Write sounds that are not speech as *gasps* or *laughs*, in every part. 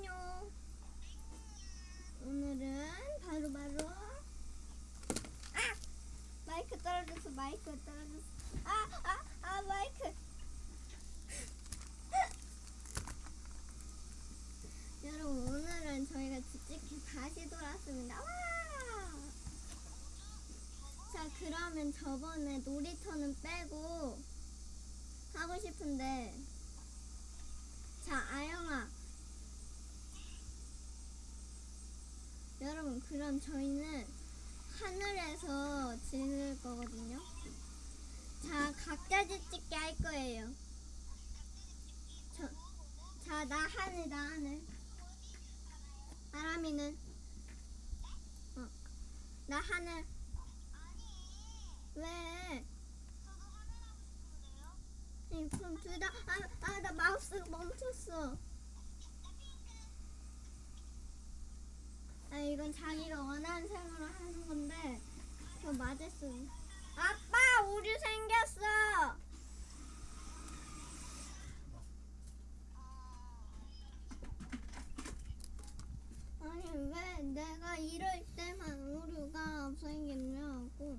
안녕. 오늘은 바로 바로. 아! 마이크 떨어졌어 마이크 떨어졌어. 아아 아 마이크. *laughs* 여러분 오늘은 저희가 집집게 다시 돌아왔습니다. 와! 자 그러면 저번에 놀이터는 빼고 하고 싶은데. 자 아영아 여러분 그럼 저희는 하늘에서 지낼 거거든요 자 각자 집짓기 할 거예요 자 나 하늘 나 하늘 아람이는 어. 나 하늘 왜? 그럼 둘 다, 아, 아, 나 마우스가 멈췄어. 아, 이건 자기가 원하는 색으로 하는 건데, 저 맞았어. 아빠, 오류 생겼어! 아니, 왜 내가 이럴 때만 오류가 생겼냐고.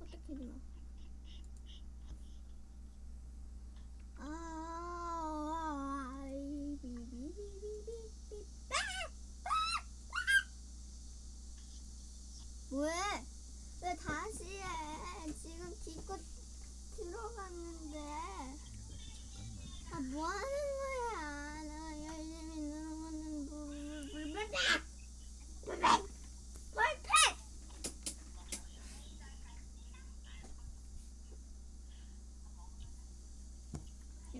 어떻게 되나? 아, 비비비비비비. 왜? 왜 다시 해? 지금 기껏 들어갔는데. 아, 뭐 하는 거야? 나 열심히 누르고는 불불불불불. 불패! 이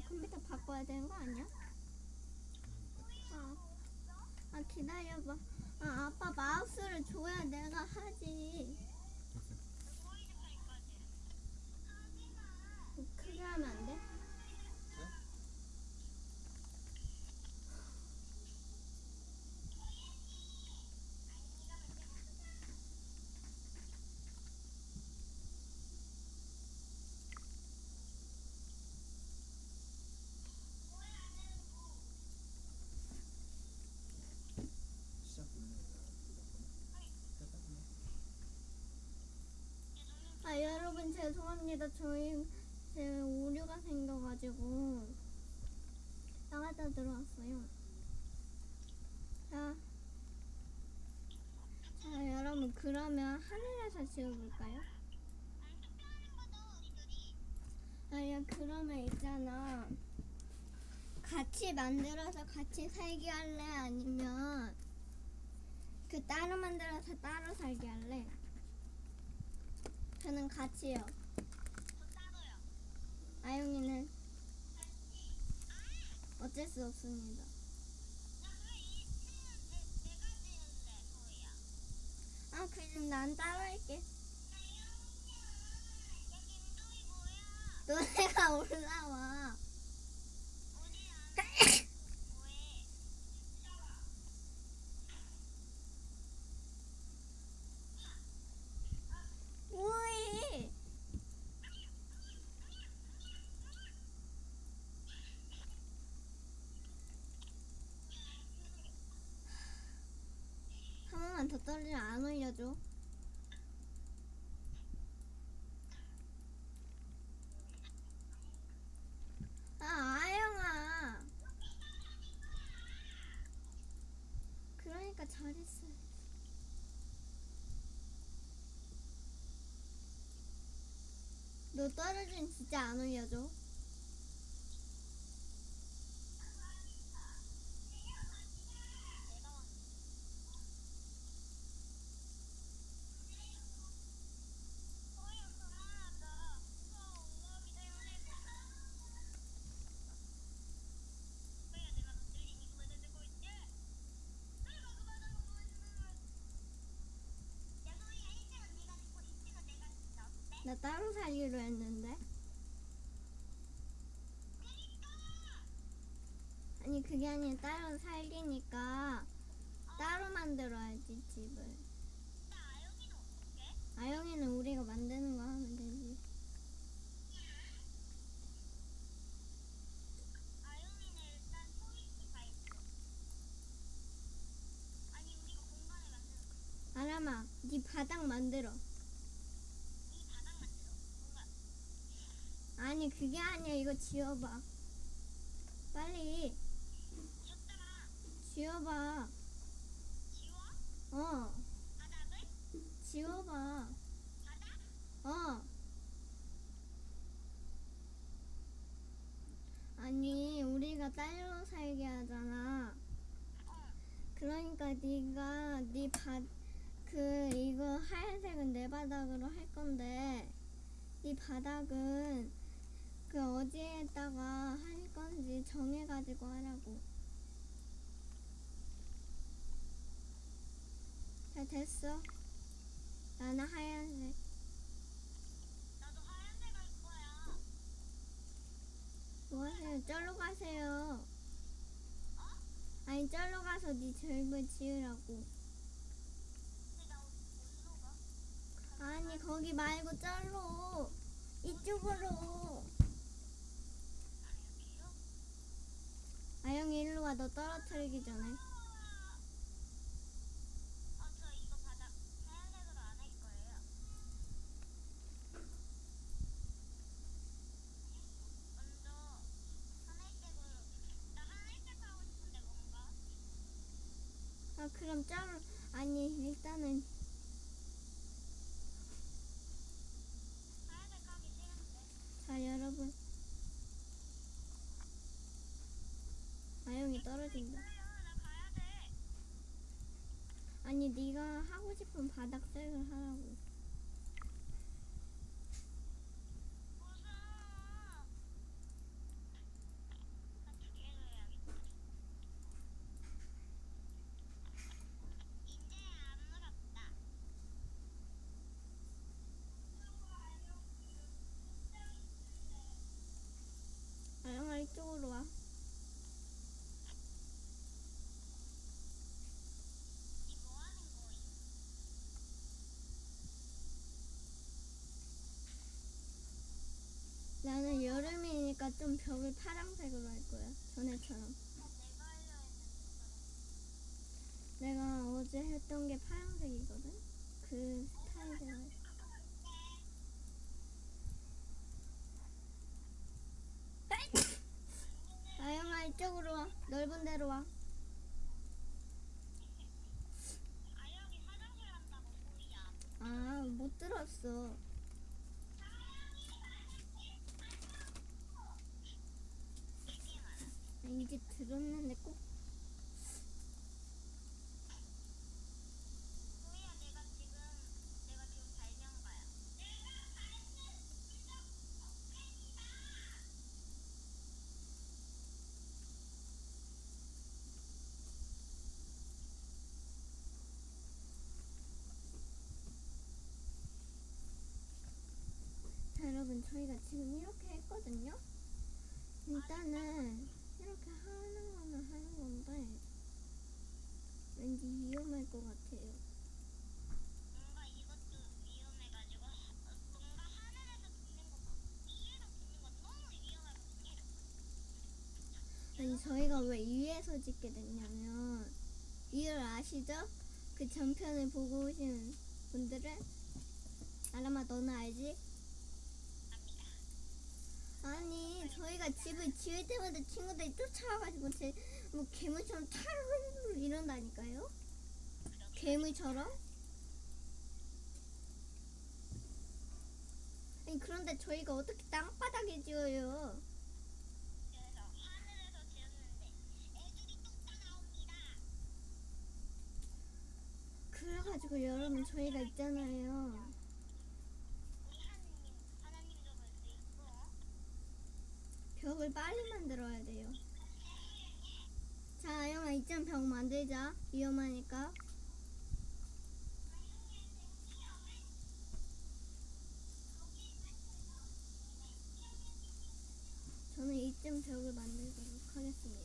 컴퓨터 바꿔야 되는 거 아니야? 아, 아 기다려봐. 아 아빠 마우스를 줘야 내가 하지. 크게 하면 안 돼? 시작 아 여러분 죄송합니다. 저희 제 오류가 생겨가지고 나갔다 들어왔어요. 자, 자 여러분 그러면 하늘에서 지어볼까요? 아야 그러면 있잖아. 같이 만들어서 같이 살기 할래 아니면 그 따로 만들어서 따로 살기 할래? 저는 같이요. 아영이는 어쩔 수 없습니다. 아 그럼 난 따로 할게. 너네가 올라와. 더 떨어지면 안 올려줘. 아, 아영아. 그러니까 잘했어. 너 떨어지면 진짜 안 올려줘. 나 따로 살기로 했는데. 아니 그게 아니라 따로 살기니까 따로 만들어야지 집을. 아영이는 우리가 만드는 거 하면 되지. 아람아, 네 바닥 만들어. 아니 그게 아니야. 이거 지워봐. 빨리. 지워봐. 지워? 어? 지워봐. 어. 아니 우리가 딸로 살게 하잖아. 어. 그러니까 네가 네바그 이거 하얀색은 내 바닥으로 할 건데 네 바닥은 그 어디에다가 할 건지 정해가지고 하라고. 잘 됐어. 나는 하얀색. 나도 하얀색 할 거야. 뭐 하세요? 쩔로 가세요. 어? 아니 쩔로 가서 네 절을 지으라고. 아니 거기 말고 쩔로 이쪽으로. 아, 여기요? 아영이 일로 와. 너 떨어뜨리기 전에. 어, 저 이거 바닥 하얀색으로 안 할 거예요. 먼저 하늘색으로 나 하늘색 하고 싶은데 뭔가 아 그럼 쩔로 아니 일단은 하얀색 하기 싫은데 자 여러분. 아영이 떨어진다. 기다려 나 가야 돼. 아니 네가 하고 싶은 바닥색을 하라고. 무슨 한두 개로 해야겠다. 이제 안 물었다. 아영아 이쪽으로 와. 이 뭐 하는 거임? 나는 여름이니까 좀 벽을 파란색으로 할 거야. 전에처럼. 내가 하려 했는데 내가 어제 했던 게 파란색이거든. 그 스타일대로. 할- 아영아 이쪽으로 와. 넓은 데로 와. 아영이 화장실 한다고 소리야. 아 못 들었어. 되게 많아. 아, 이제 들었는데 꼭. 여러분 저희가 지금 이렇게 했거든요. 일단은 이렇게 하는 거는 하는 건데 왠지 위험할 것 같아요. 뭔가 이것도 위험해가지고 하- 뭔가 하늘에서 붙는 거 위에서 붙는 거 너무 위험하거든요. 아니 저희가 왜 위에서 찍게 됐냐면 이유를 아시죠? 그 전편을 보고 오신 분들은 아람아 너는 알지? 압니다. 아니 저희가 집을 지을 때마다 친구들이 쫓아와가지고 제 뭐 괴물처럼 타르르 이런다니까요? 괴물처럼? 아니 그런데 저희가 어떻게 땅바닥에 지어요? 그래가지고 여러분 저희가 있잖아요 우리 하느님 하나님도 볼 수 있고 벽을 빨리 만들어야 돼요. 자 아영아 이쯤 벽 만들자. 위험하니까. 저는 이쯤 벽을 만들도록 하겠습니다.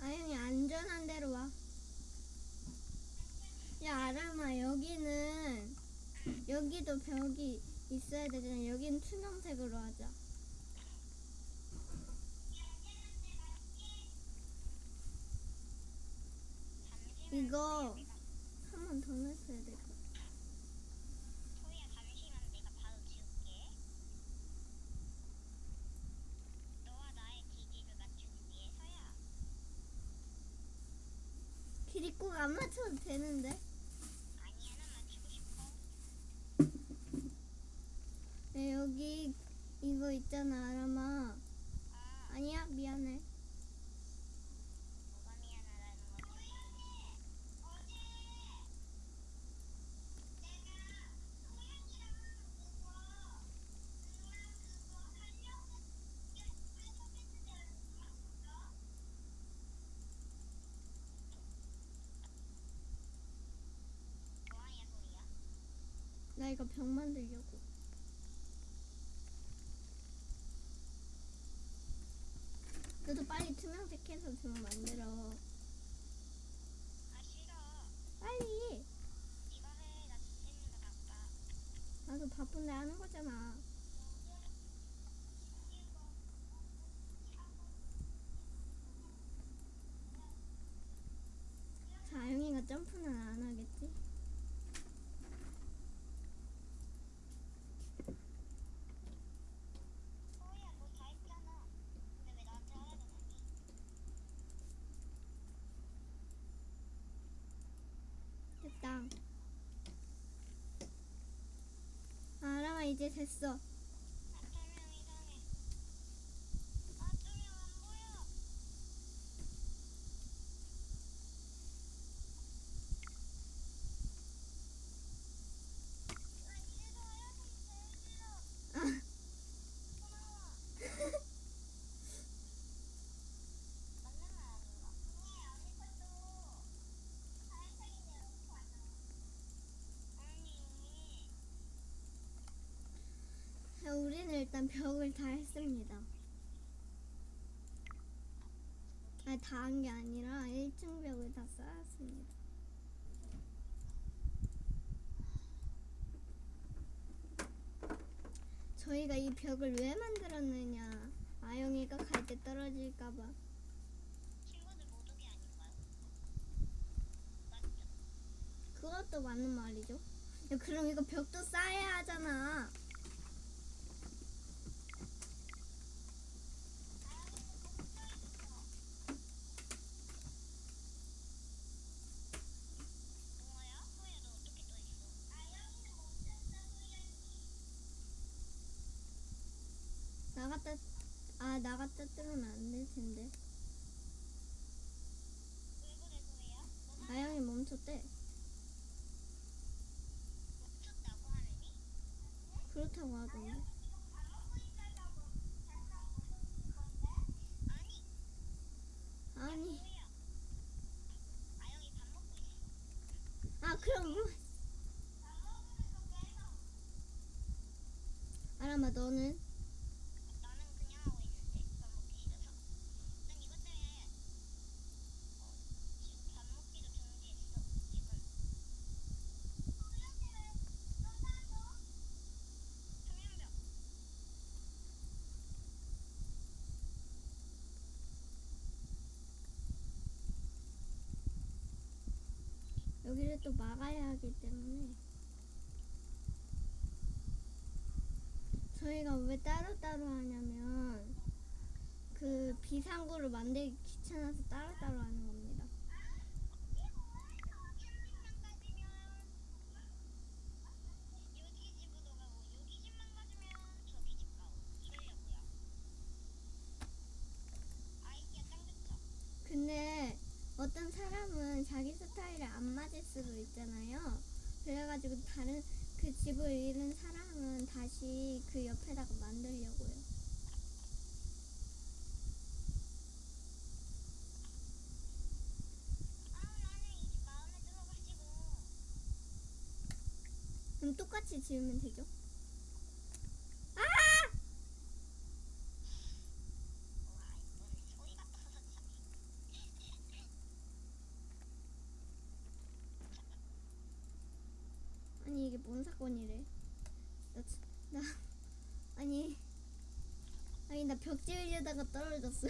아영이 안전한 데로 와. 야 아람아 여기는 여기도 벽이 있어야 되잖아. 여기는 투명색으로 하자. 이거 한 번 더 넣었어야 될 것 같아. 길이 꼭 안 맞춰도 되는데. 이거 병 만들려고. 너도 빨리 투명색 해서 병 만들어. 아 싫어. 빨리. 네가 해. 나 죽겠는데 바빠. 나도 바쁜데 하는 거잖아. 자, 아영이가 점프는 안 하겠지? 소희야 너 다 했잖아. 근데 왜 나한테 하라는 거니? 됐다. 아, 아람아 이제 됐어. 아, 조명 이상해. 아, 조명 안 보여. 아, 이래서 하얀색이 제일 싫어. 고마워. 맞는 말 아닌가? 언니, 아무것도 하얀색인데 너무 많아. 아니. 자, 우리는 일단 벽을 다 했습니다. 아, 다한 게 아니라 1층 벽을 다 쌓았습니다. 저희가 이 벽을 왜 만들었느냐? 아영이가 갈 때 떨어질까봐. 친구들 못 오게 아닌가요? 맞죠? 그것도 맞는 말이죠. 야, 그럼 이거 벽도 쌓아야 하잖아. 뭐야? 소희야 너 어떻게 또 있어? 아영이는 못했다 소희야 나갔다, 아, 나갔다 뜨면 안 될 텐데. 아영이 멈췄대. 그렇다고 하던데. 아니 아, 그럼 뭐. 아람아, 너는 그냥 하고 있는데 밥 먹기 싫어서 난 이것 때문에 어, 지금 밥 먹기도 중지했어 지금 청양벽 여기를 또 막아야 하기 때문에 저희가 왜 따로따로 하냐면 그 비상구를 만들기 귀찮아서 따로따로 하는 겁니다. 캠핑만 가지면 여기 집으로 가고 여기 집만 가지면 저기 집 가고 이러려고요 아이디어 짱 좋죠? 근데 어떤 사람은 자기 스타일에 안 맞을 수도 있잖아요. 그래가지고 다른 그 집을 잃은 사람은 다시 그 옆에다가 만들려고요. 아 나는 이 집 마음에 들어가지고 그럼 똑같이 지으면 되죠? 아! 아니 이게 뭔 사건이래? 나, 진- 나 아니 아니 나 벽 지으려다가 떨어졌어.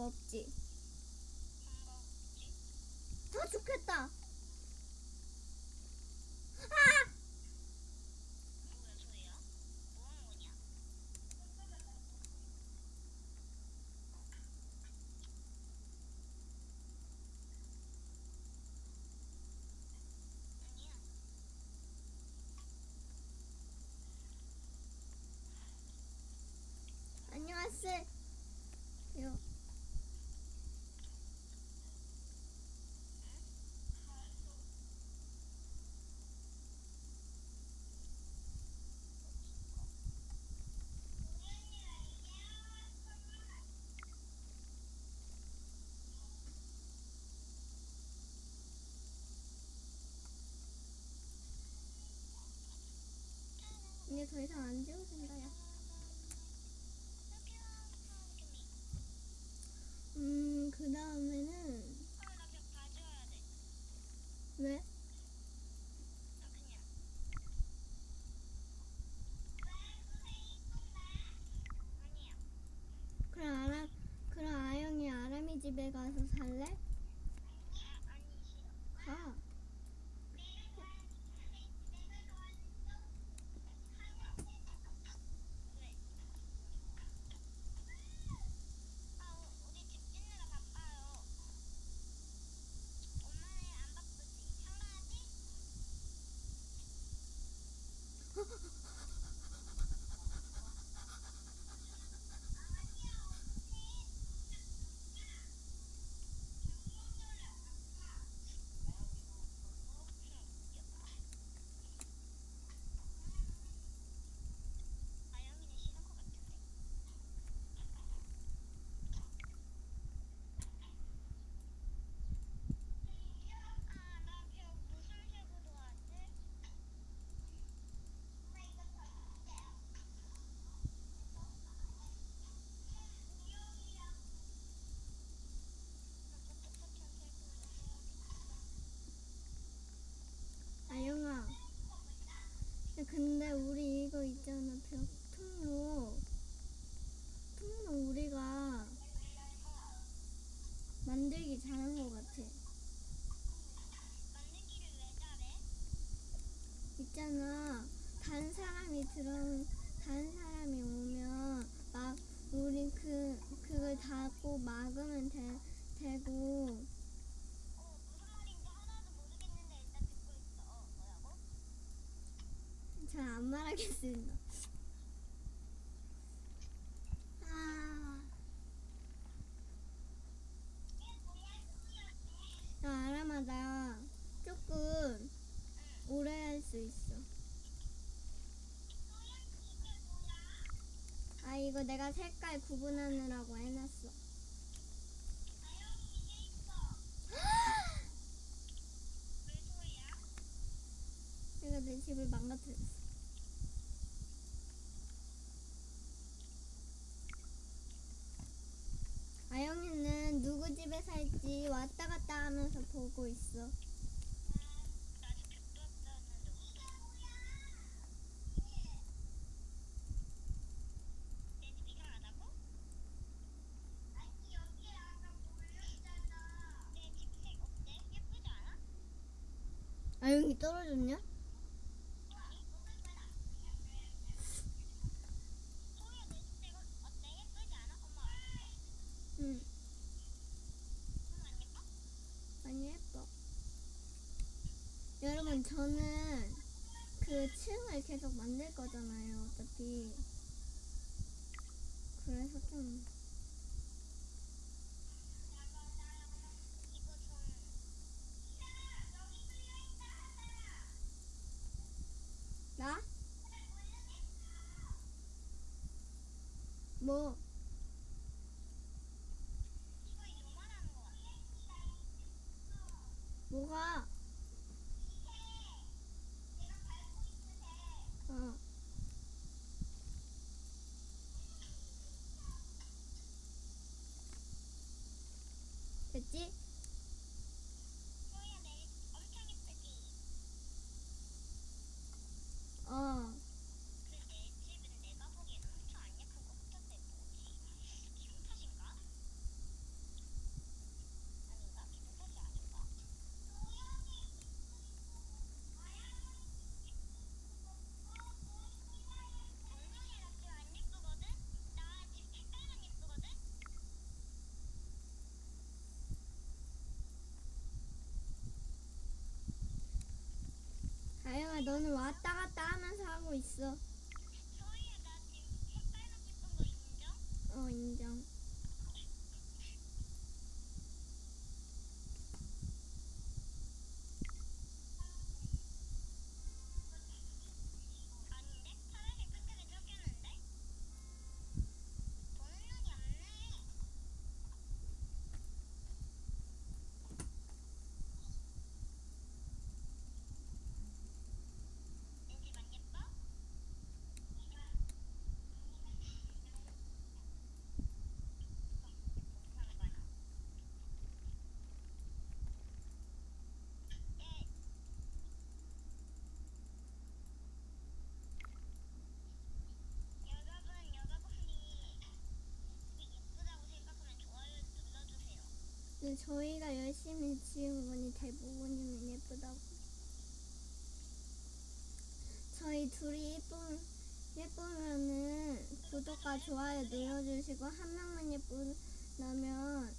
없지. 잘안 말하겠습니다. 아. 야, 아람아, 나 조금 오래 할 수 있어. 아, 이거 내가 색깔 구분하느라고 해놨어. *gasps* 내가 내 집을 망가뜨렸어. 조명이 떨어졌냐? 응. 많이 예뻐. 여러분, 저는 그 층을 계속 만들 거잖아요, 어차피. 그래서 좀. 너는 왔다 갔다 하면서 하고 있어. 소희야 나 지금 색깔 놓고 싶은 거 인정? 어, 인정. 아닌데? 파란색 끝까지 쫓겼는데? 보는 눈이 없네. 왠지 안 예뻐? 못하는 거야. 예. 여러분, 여러분이 예쁘다고 생각하면 좋아요 눌러주세요. 근데 저희가 열심히 지은 거니 대부분이면 예쁘다고. 저희 둘이 예쁜, 예쁘면은 구독과 좋아요 눌러주시고, 한 명만 예쁘다면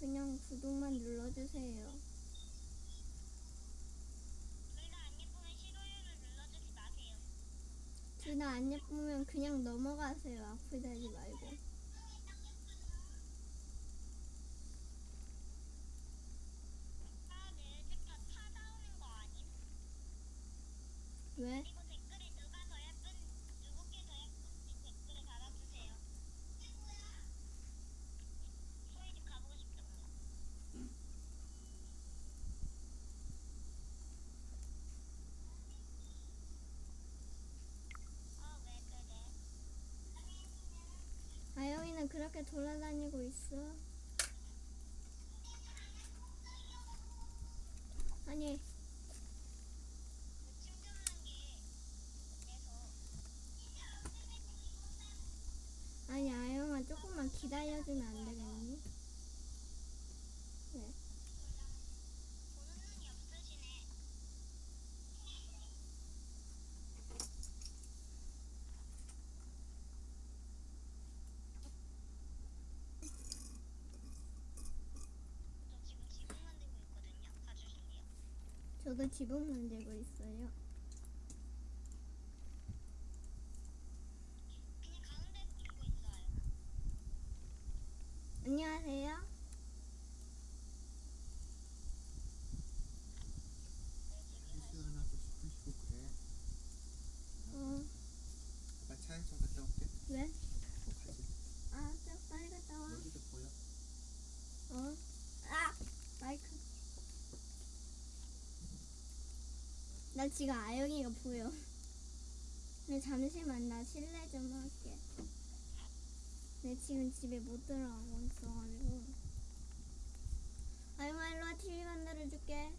그냥 구독만 눌러주세요. 둘 다 안 예쁘면 싫어요를 눌러주지 마세요. 둘다안 예쁘면 그냥 넘어가세요. 달지 말고. 아, 내 색깔 타다오는 거 아님? 왜? 그리고 댓글에 누가 더 예쁜, 누구께 더 예쁜지 댓글에 달아주세요. 소희 집 가보고 싶다, 뭔가. 아, 왜 그래? 아영 돌아다니고 있어. 아니, 그 충전하는 게 돼서 아니 아영아 조금만 기다려주면 안 되겠니? 왜? 보는 눈이 없으시네. 저 지금 지붕 만들고 있거든요. 봐주실래요? 저도 지붕 만들고 있어요. 안녕하세요. 휴식 하나 좀 쉬고 그래. 어, 아빠 차에 좀 갔다 올게. 왜? 어, 가지. 아, 저 빨리 갔다 와. 여기도 보여. 어? 아! 마이크. 나 지금 아영이가 보여. 잠시만 나 실례 좀 할게. 내 지금 집에 못 들어가고 있어가지고. 아영아 일로와 TV 만들어줄게.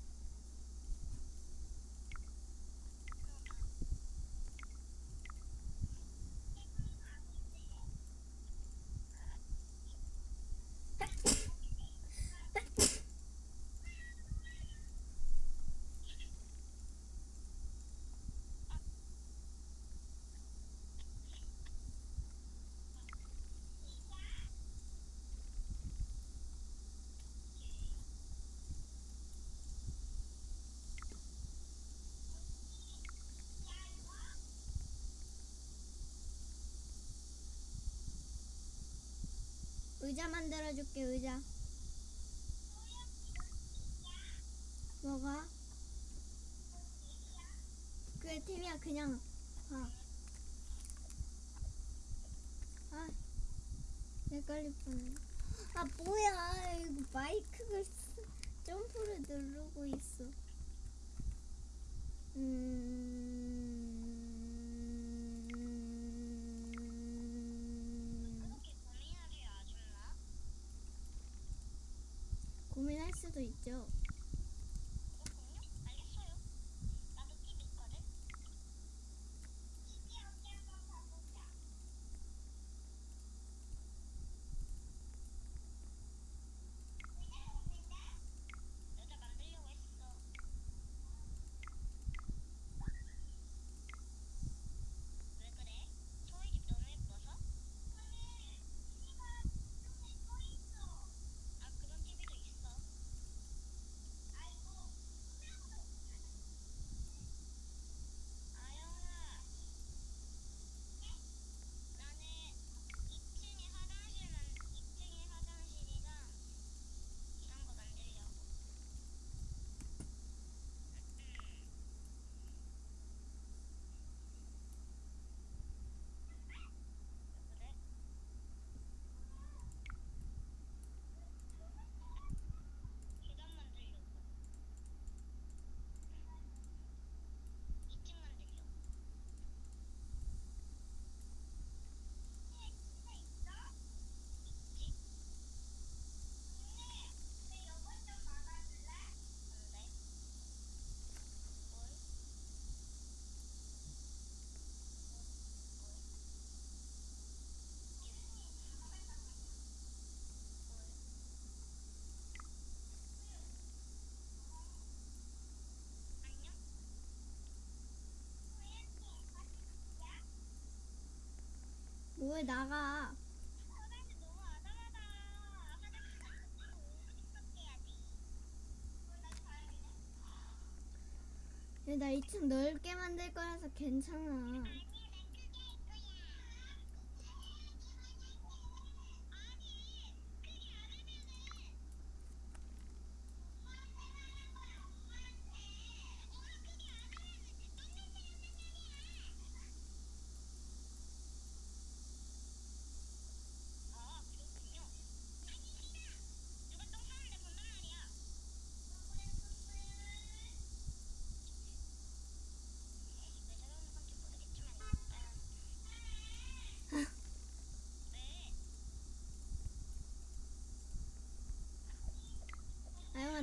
의자 만들어줄게 의자. 뭐가? 그래 팀이야 그냥 봐. 아, 내 걸릴 뻔. 아 뭐야 이거 마이크가 쓰- 점프를 누르고 있어. 음. 그렇게 고민하세요, 아줌마. 고민할 수도 있죠. 그렇군요. 알겠어요. 나도 TV 있거든. TV 언제 한번 봐보자. 여자 만들려고 했어. 왜 그래? 소희 집 너무 예뻐서? 아 그런 TV도 있어. 왜 나가? 나 2층 넓게 만들 거라서 괜찮아.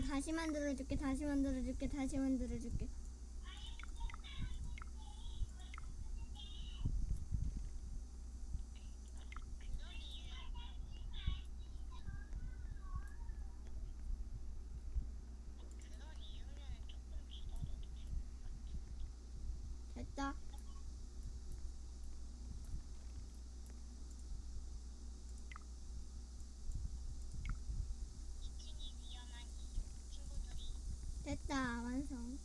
다시 만들어줄게 다시 만들어줄게 다시 만들어줄게 그런 이유 그런 이유면은 조금 기다려도 됐다 이 층이 위험한 이유 친구들이 됐다 완성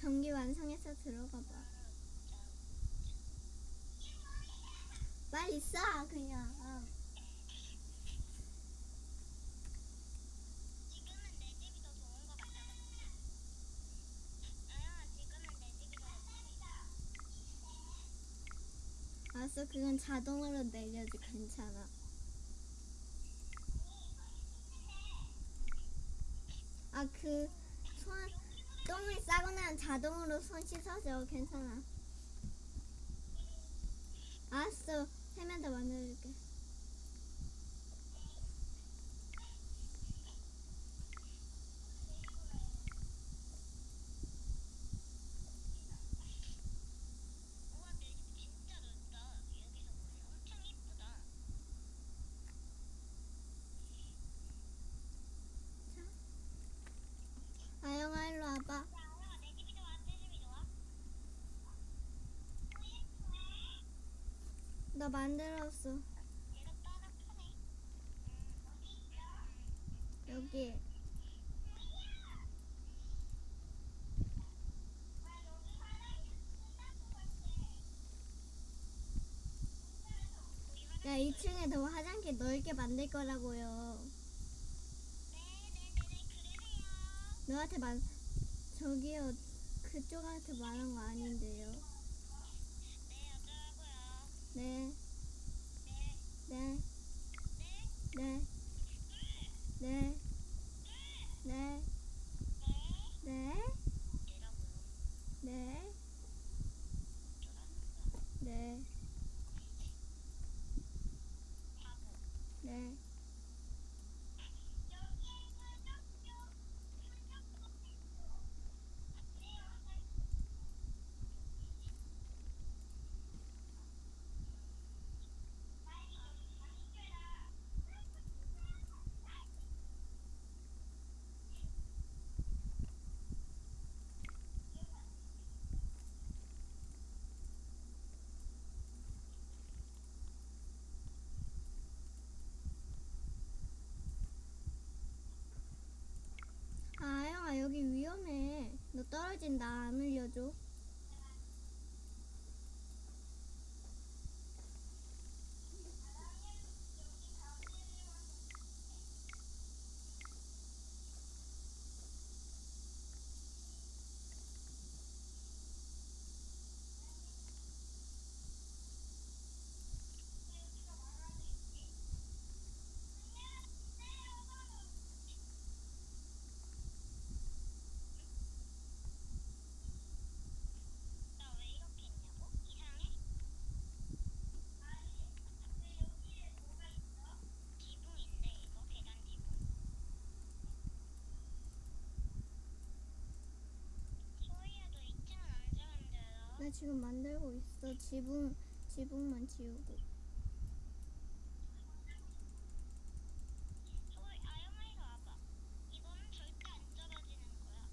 경기 완성해서 들어가 봐. 빨리 쏴 그냥. 좋지 알았어 그건 자동으로 내려줘. 괜찮아. 아 그 나면 자동으로 손 씻어줘. 괜찮아. 알았어. 세면 더 만들어줄게 우와 내 집 진짜 넓다 여기서 보면 엄청 이쁘다 아영아 일로 와봐 야 아야 내 집이 좋아 내 집이 좋아 나 만들었어. 여기. 야 2층에 더 화장실 넓게 만들 거라고요. 너한테 말 저기요. 그쪽한테 말한 거 아닌데요. 네 어쩌라고요 네 네 네, 네, 네, 네, 네, 이라고요 네, 어쩌라는 거야 네, 바보 네. 아, 아영아 여기 위험해. 너 떨어진다. 안 울려줘. 나 왜 이렇게 했냐고? 이상해? 지붕인데 이거 계단 지붕 소희야도 2층은 언제 만들어? 나 지금 만들고 있어. 지붕, 지붕만 지우고. 소희 아영아 이리 와봐 이거는 절대 안 떨어지는 거야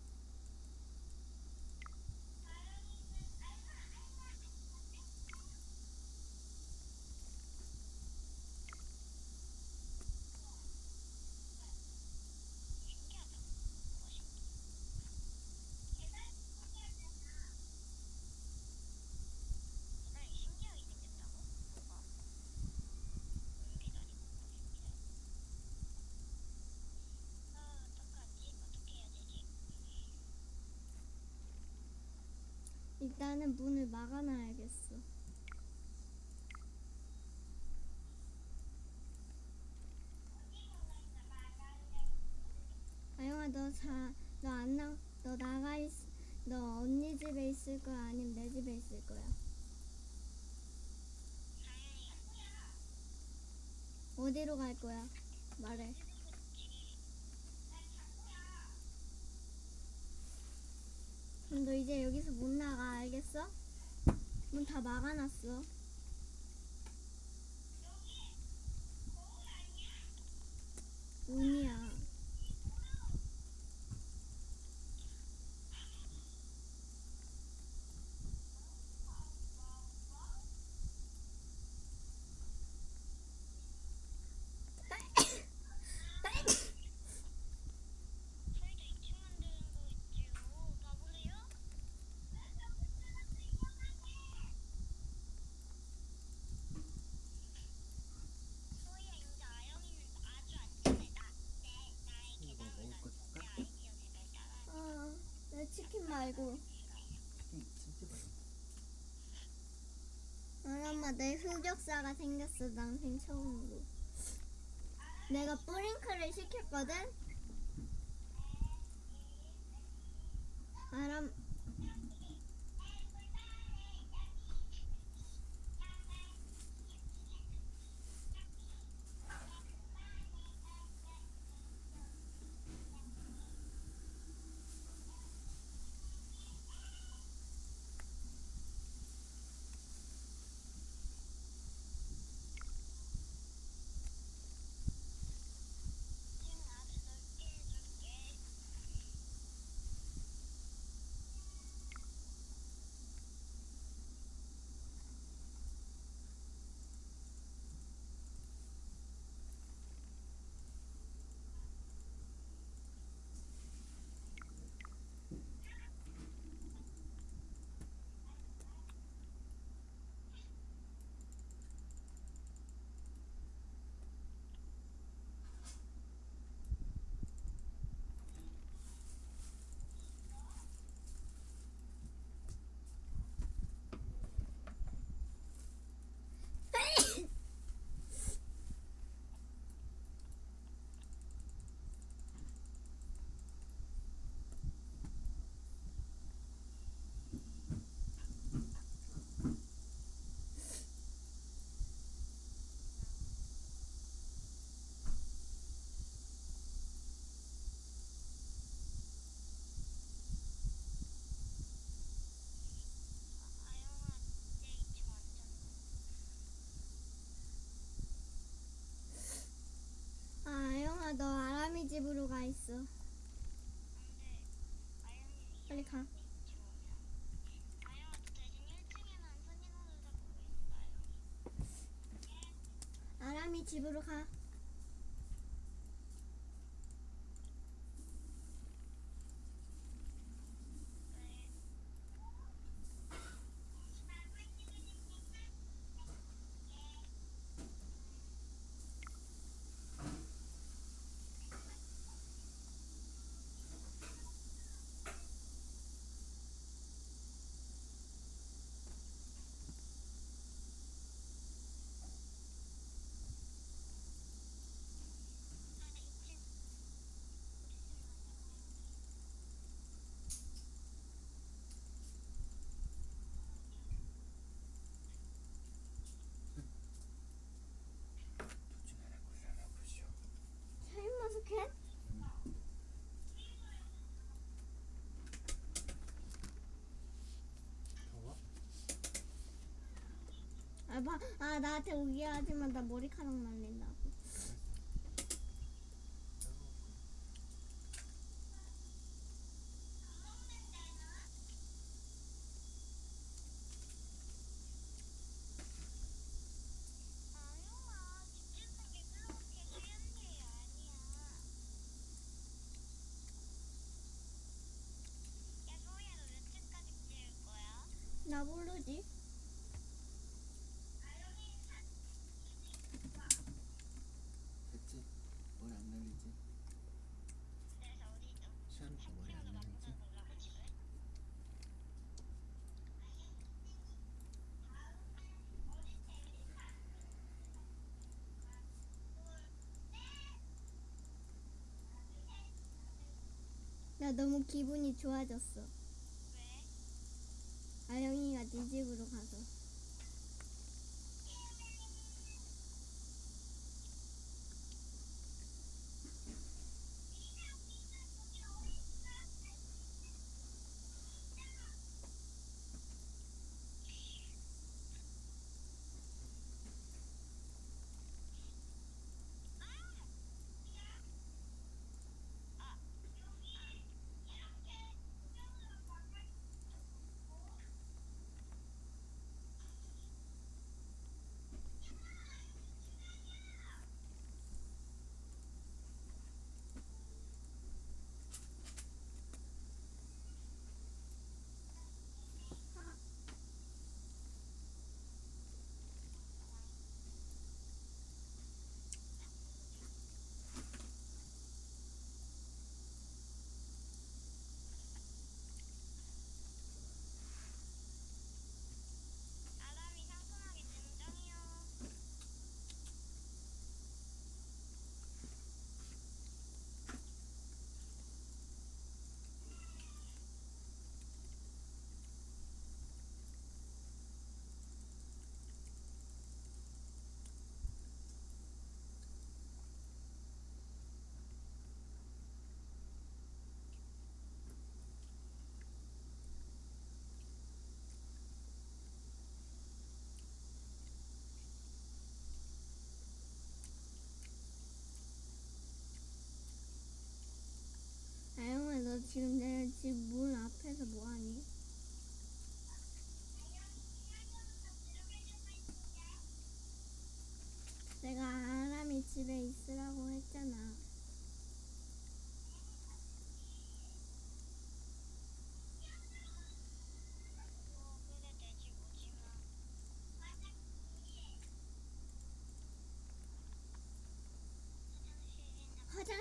나가는 문을 막아놔야겠어. 아영아 너 자, 너안 나, 너 나가 있, 너 언니 집에 있을 거야 아니면 내 집에 있을 거야? 어디로 갈 거야? 말해. 그럼 너 이제 여기서 못 나가 알겠어? 문 다 막아놨어. 문이야. 저희도 2층 만드는 거 있지요. 봐보세요. 소희야 이제 아영이는 아주 안전해. 나, 내, 나의 이거 계단을 먹을 거 내 줄까? 아이디어 잘 따라. 어, 내 치킨 말고. 치킨 진짜 맛있어. 아, 엄마 내 흑역사가 생겼어 난생 처음으로. 내가 뿌링클을 시켰거든. 아람 있어. 아람이 집으로 가. 둘 중에 하나 골라라 보시오. 샤인머스켓? 더워? 아, 봐. 아 나한테 오게 하지만 나 머리카락 말린다 나 너무 기분이 좋아졌어. 왜? 아영이가 네 집으로 가서.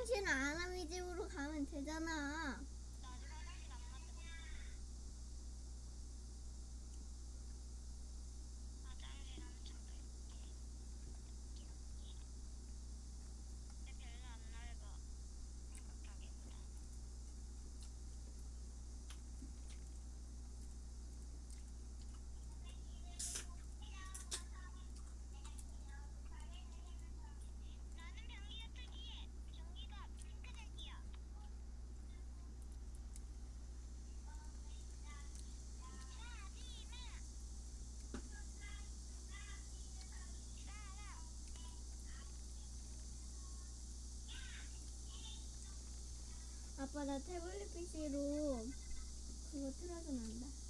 화장실은 아람이 집으로 가면 되잖아. 나 태블릿 PC로 그거 틀어서 난다.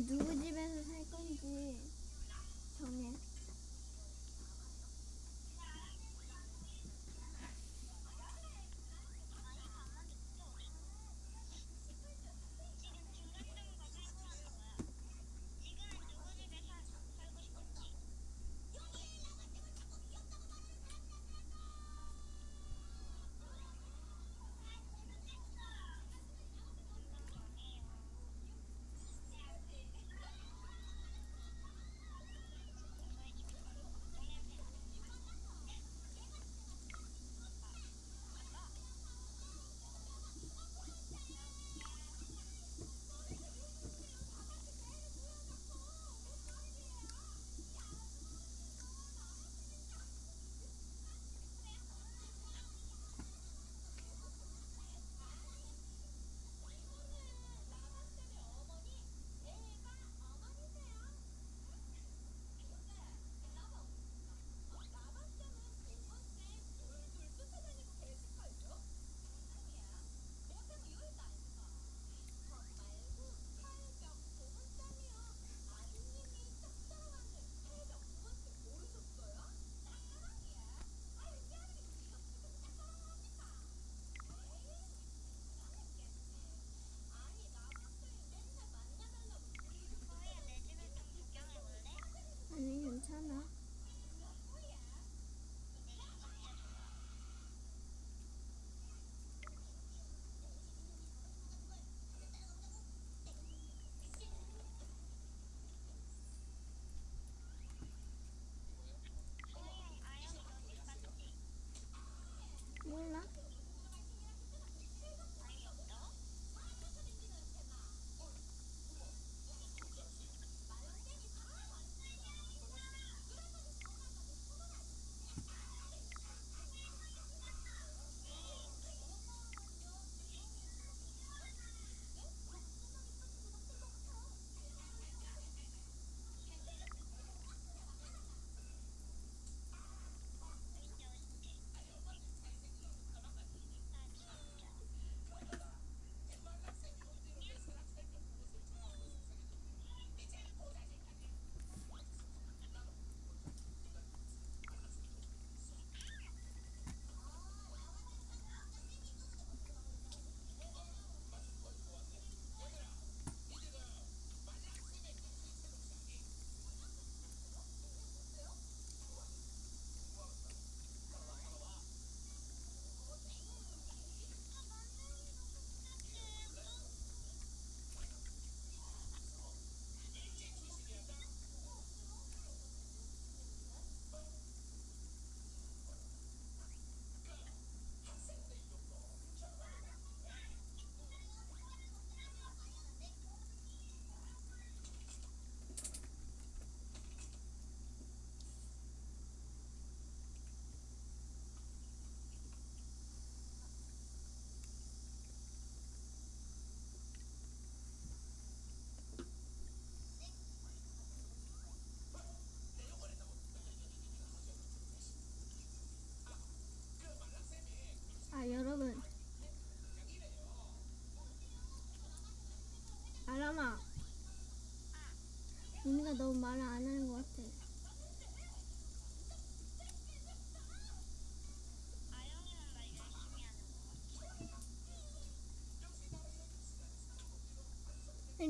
读几遍。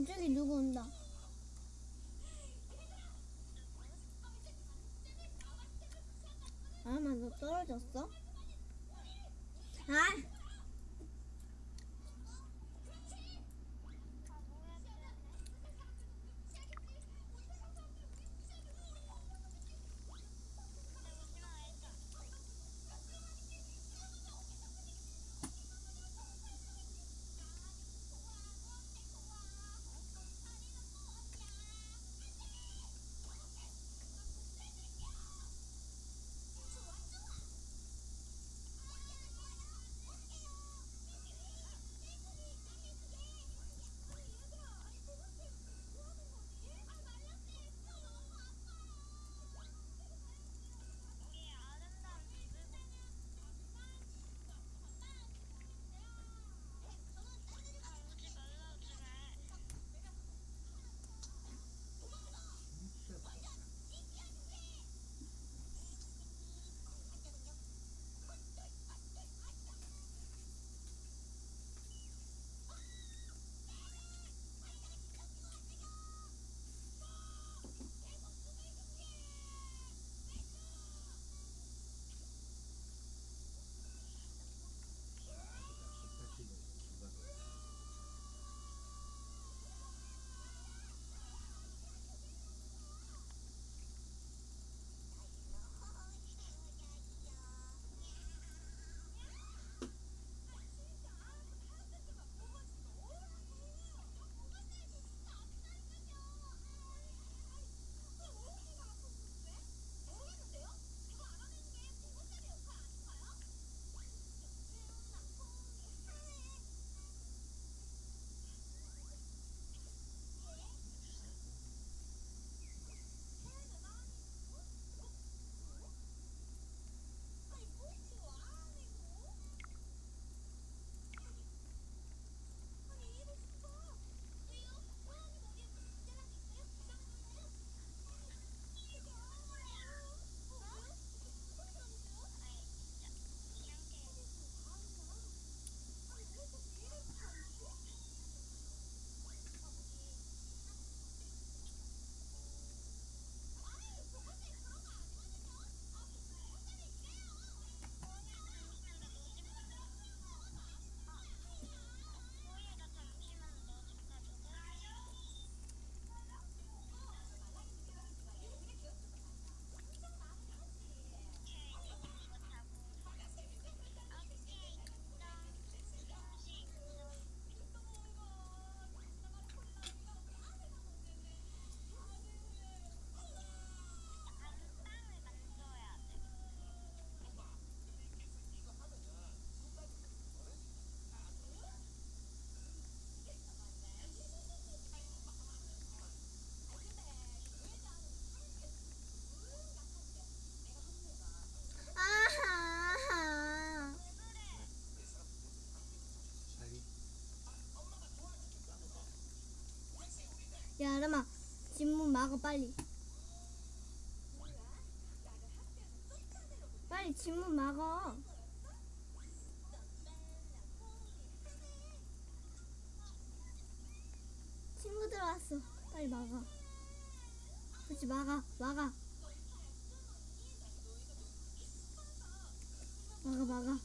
왼쪽에 누구 온다. 빨리. 빨리 집문 막아. 친구들 왔어. 빨리 막아. 그렇지, 막아, 막아. 막아, 막아.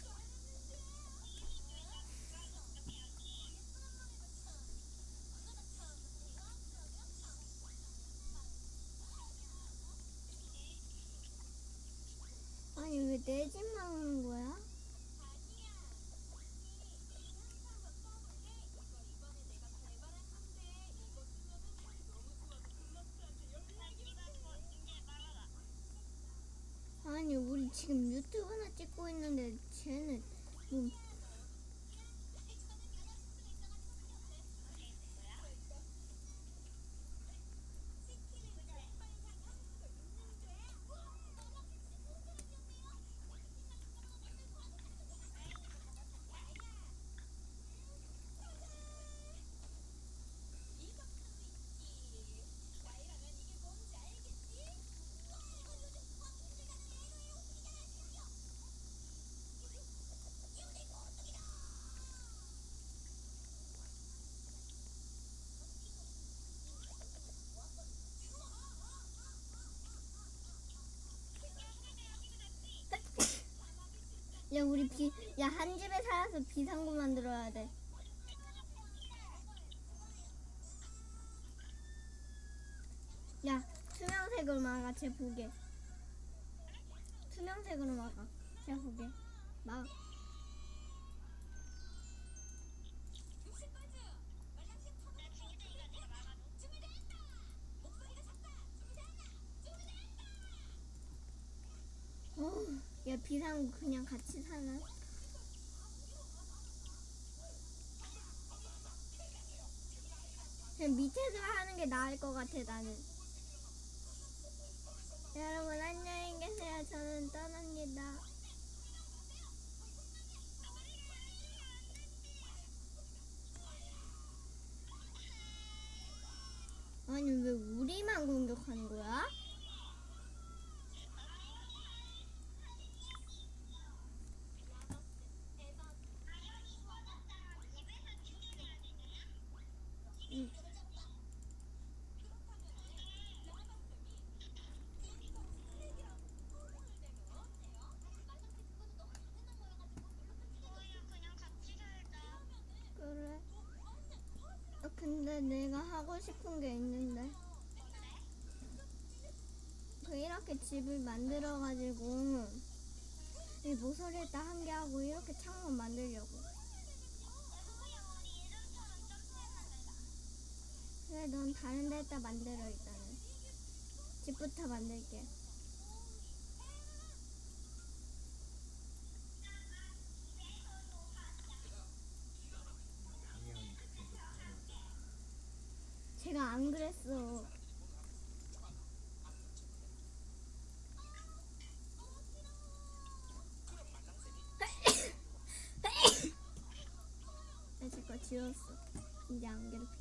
아니, 왜 내 집 막는 거야? 아니, 우리 지금 유튜브나 찍고 있는데 쟤는 뭐 살아서 비상구 만들어야 돼. 야, 투명색으로 막아, 쟤 보게. 투명색으로 막아, 쟤 보게. 막. 어우, 야, 비상구 그냥 같이 사나? 그냥 밑에서 하는 게 나을 것 같아 나는. 여러분 안녕히 계세요. 저는 떠납니다. 아니 왜 우리만 공격하는 거야? 응. 그냥 같이 살자. 그래. 아, 내가 하고 싶은 게 있는데. 그 이렇게 집을 만들어 가지고 이 모서리에다 한개 하고 이렇게 창문 만들려고. 그래, 넌 다른 데다 만들어 일단은. 집부터 만들게. 방향이 그쪽으로 가는 제가 안 그랬어. 나 제거